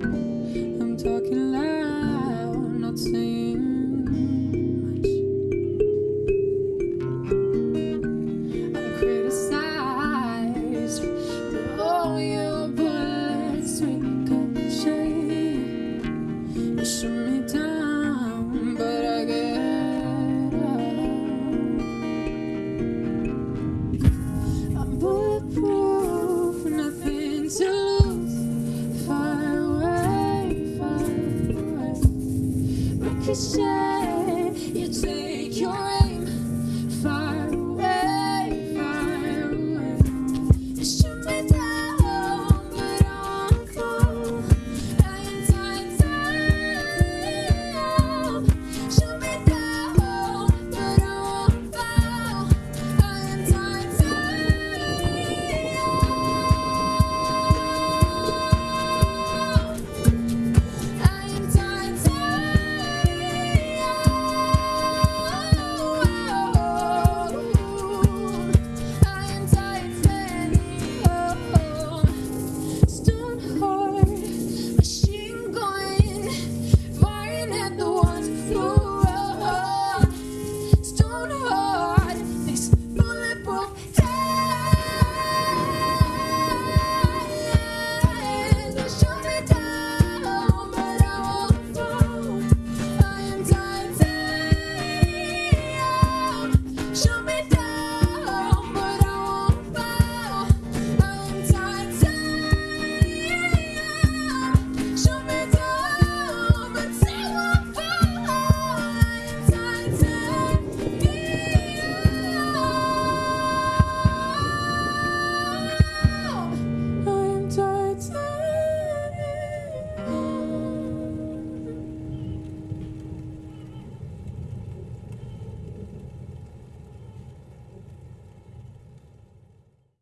I'm talking loud, not saying much. I'm criticized for all your bullets ricochet. You shoot me down, but I get up. I'm bulletproof, nothing to could.